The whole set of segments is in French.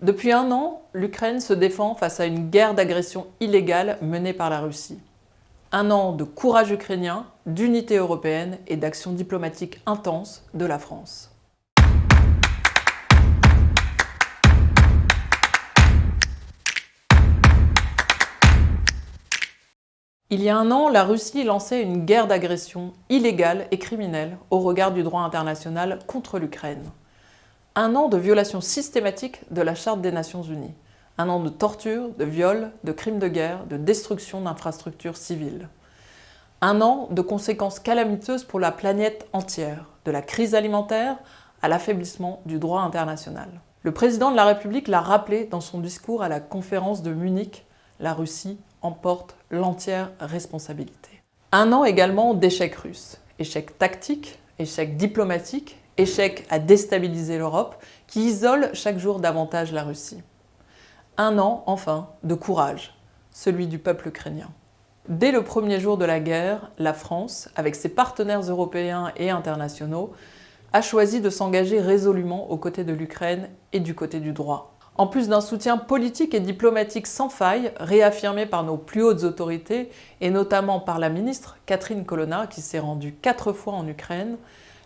Depuis un an, l'Ukraine se défend face à une guerre d'agression illégale menée par la Russie. Un an de courage ukrainien, d'unité européenne et d'action diplomatique intense de la France. Il y a un an, la Russie lançait une guerre d'agression illégale et criminelle au regard du droit international contre l'Ukraine un an de violation systématique de la Charte des Nations Unies, un an de torture, de viols, de crimes de guerre, de destruction d'infrastructures civiles. Un an de conséquences calamiteuses pour la planète entière, de la crise alimentaire à l'affaiblissement du droit international. Le président de la République l'a rappelé dans son discours à la conférence de Munich, la Russie emporte l'entière responsabilité. Un an également d'échecs russes, échecs tactiques, échecs diplomatiques échec à déstabiliser l'Europe, qui isole chaque jour davantage la Russie. Un an, enfin, de courage, celui du peuple ukrainien. Dès le premier jour de la guerre, la France, avec ses partenaires européens et internationaux, a choisi de s'engager résolument aux côtés de l'Ukraine et du côté du droit. En plus d'un soutien politique et diplomatique sans faille, réaffirmé par nos plus hautes autorités, et notamment par la ministre Catherine Colonna, qui s'est rendue quatre fois en Ukraine,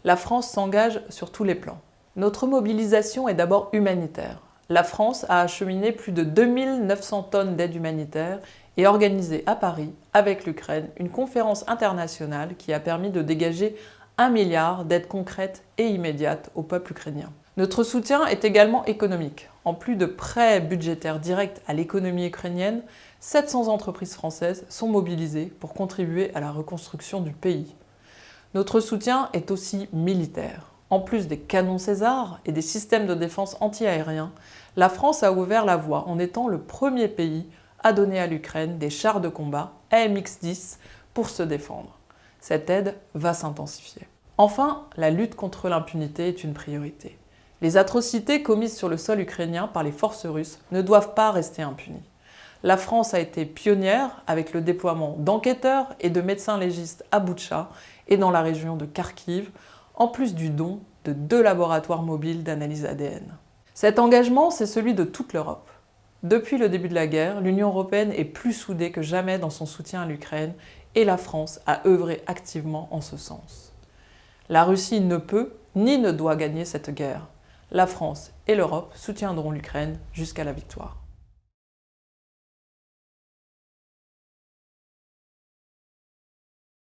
la France s'engage sur tous les plans. Notre mobilisation est d'abord humanitaire. La France a acheminé plus de 2900 tonnes d'aide humanitaire et organisé à Paris, avec l'Ukraine, une conférence internationale qui a permis de dégager un milliard d'aides concrètes et immédiates au peuple ukrainien. Notre soutien est également économique. En plus de prêts budgétaires directs à l'économie ukrainienne, 700 entreprises françaises sont mobilisées pour contribuer à la reconstruction du pays. Notre soutien est aussi militaire. En plus des canons César et des systèmes de défense anti-aériens, la France a ouvert la voie en étant le premier pays à donner à l'Ukraine des chars de combat AMX-10 pour se défendre. Cette aide va s'intensifier. Enfin, la lutte contre l'impunité est une priorité. Les atrocités commises sur le sol ukrainien par les forces russes ne doivent pas rester impunies. La France a été pionnière avec le déploiement d'enquêteurs et de médecins légistes à Boutcha et dans la région de Kharkiv, en plus du don de deux laboratoires mobiles d'analyse ADN. Cet engagement, c'est celui de toute l'Europe. Depuis le début de la guerre, l'Union européenne est plus soudée que jamais dans son soutien à l'Ukraine et la France a œuvré activement en ce sens. La Russie ne peut ni ne doit gagner cette guerre. La France et l'Europe soutiendront l'Ukraine jusqu'à la victoire.